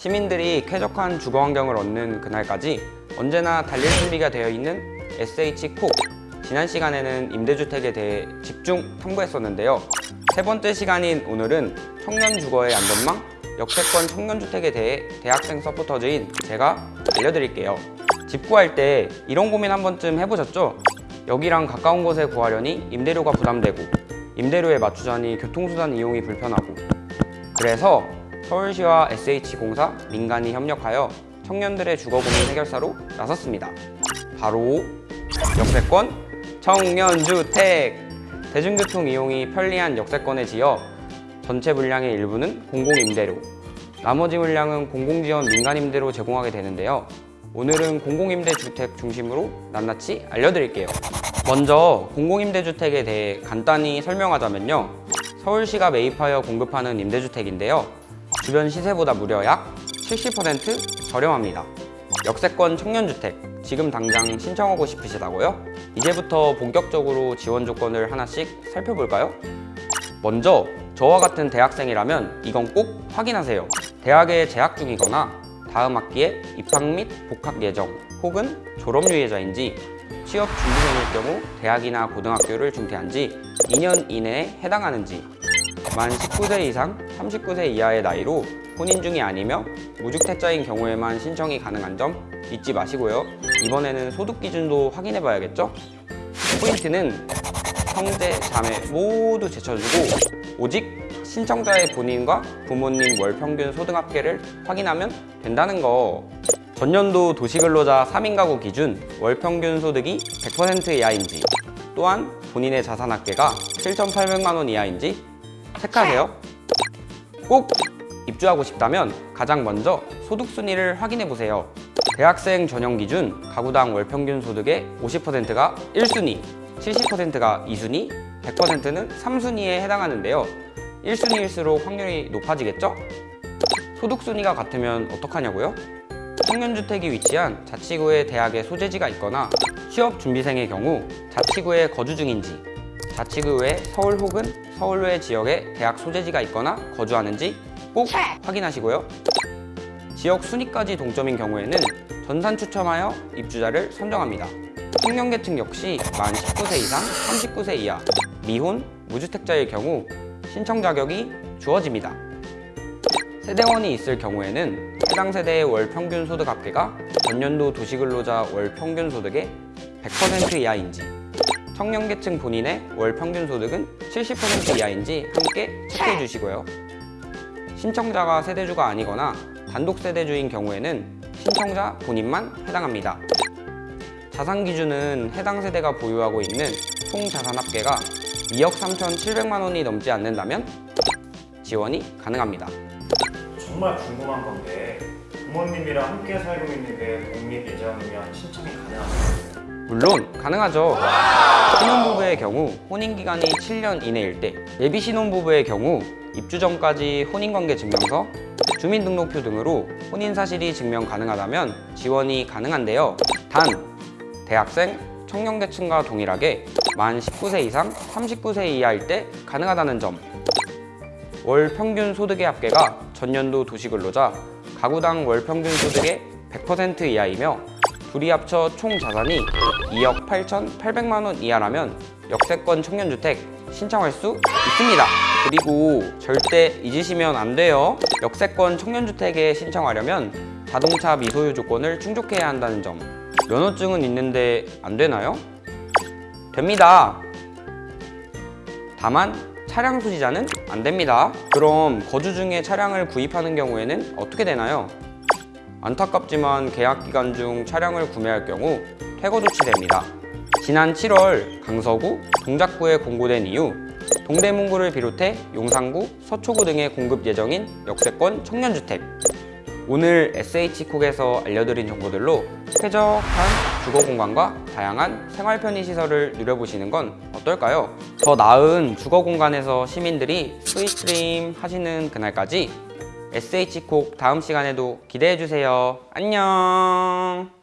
시민들이 쾌적한 주거 환경을 얻는 그날까지 언제나 달릴 준비가 되어 있는 SH콕 지난 시간에는 임대주택에 대해 집중 탐구했었는데요. 세 번째 시간인 오늘은 청년 주거의 안전망 역세권 청년주택에 대해 대학생 서포터즈인 제가 알려드릴게요. 집 구할 때 이런 고민 한 번쯤 해보셨죠? 여기랑 가까운 곳에 구하려니 임대료가 부담되고 임대료에 맞추자니 교통수단 이용이 불편하고. 그래서 서울시와 SH공사, 민간이 협력하여 청년들의 주거 고민 해결사로 나섰습니다. 바로 역세권 청년주택! 대중교통 이용이 편리한 역세권에 지어 전체 물량의 일부는 공공임대료, 나머지 물량은 공공지원 민간임대로 제공하게 되는데요. 오늘은 공공임대 주택 중심으로 낱낱이 알려드릴게요. 먼저 공공임대주택에 대해 간단히 설명하자면요. 서울시가 매입하여 공급하는 임대주택인데요. 주변 시세보다 무려 약 70% 저렴합니다. 역세권 청년주택, 지금 당장 신청하고 싶으시다고요? 이제부터 본격적으로 지원 조건을 하나씩 살펴볼까요? 먼저 저와 같은 대학생이라면 이건 꼭 확인하세요. 대학에 재학 중이거나 다음 학기에 입학 및 복학 예정 혹은 졸업 유예자인지 취업 준비생일 경우 대학이나 고등학교를 중퇴한 지 2년 이내에 해당하는지 만 19세 이상 39세 이하의 나이로 혼인 중이 아니며 무주택자인 경우에만 신청이 가능한 점 잊지 마시고요. 이번에는 소득 기준도 확인해 봐야겠죠? 포인트는 형제, 자매 모두 제쳐주고 오직 신청자의 본인과 부모님 월 평균 소득 합계를 확인하면 된다는 거 전년도 도시근로자 3인 가구 기준 월 평균 소득이 100% 이하인지 또한 본인의 자산 합계가 7,800만 원 이하인지 체크하세요 꼭 입주하고 싶다면 가장 먼저 소득 순위를 확인해 보세요 대학생 전형 기준 가구당 월 평균 소득의 50%가 1순위 70%가 2순위, 100%는 3순위에 해당하는데요. 1순위일수록 확률이 높아지겠죠? 소득 순위가 같으면 어떡하냐고요? 청년주택이 위치한 자치구의 대학의 소재지가 있거나 취업준비생의 경우 자치구에 거주 중인지 자치구 외 서울 혹은 서울 외 지역에 대학 소재지가 있거나 거주하는지 꼭 확인하시고요. 지역 순위까지 동점인 경우에는 전산 추첨하여 입주자를 선정합니다. 청년계층 역시 만 19세 이상, 39세 이하, 미혼, 무주택자의 경우 신청 자격이 주어집니다. 세대원이 있을 경우에는 해당 세대의 월 평균 소득 합계가 전년도 도시근로자 월 평균 소득의 100% 이하인지 청년계층 본인의 월 평균 소득은 70% 이하인지 함께 체크해 주시고요. 신청자가 세대주가 아니거나 단독 세대주인 경우에는 신청자 본인만 해당합니다. 자산 기준은 해당 세대가 보유하고 있는 총 자산 합계가 2억 3,700만 원이 넘지 않는다면 지원이 가능합니다. 정말 궁금한 건데 부모님이랑 함께 살고 있는데 독립 예정이면 신청이 가능한가요? 물론 가능하죠. 신혼부부의 경우 혼인기간이 7년 이내일 때 예비 신혼부부의 경우 입주 전까지 혼인관계 증명서, 주민등록표 등으로 혼인 사실이 증명 가능하다면 지원이 가능한데요. 단 대학생, 청년계층과 동일하게 만 19세 이상 39세 이하일 때 가능하다는 점. 월 평균 소득의 합계가 전년도 도시근로자 가구당 월 평균 소득의 100% 이하이며 둘이 합쳐 총 자산이 2억 8,800만 원 이하라면 역세권 청년주택 신청할 수 있습니다. 그리고 절대 잊으시면 안 돼요. 역세권 청년주택에 신청하려면 자동차 미소유 조건을 충족해야 한다는 점. 면허증은 있는데 안 되나요? 됩니다. 다만 차량 소지자는 안 됩니다. 그럼 거주 중에 차량을 구입하는 경우에는 어떻게 되나요? 안타깝지만 계약 기간 중 차량을 구매할 경우 퇴거 조치됩니다. 지난 7월 강서구, 동작구에 공고된 이후 동대문구를 비롯해 용산구, 서초구 등에 공급 예정인 역세권 청년주택 오늘 SH콕에서 알려드린 정보들로 쾌적한 주거 공간과 다양한 생활 편의 시설을 누려보시는 건 어떨까요? 더 나은 주거 공간에서 시민들이 sweet dream 하시는 그날까지 SH콕 다음 시간에도 기대해주세요. 안녕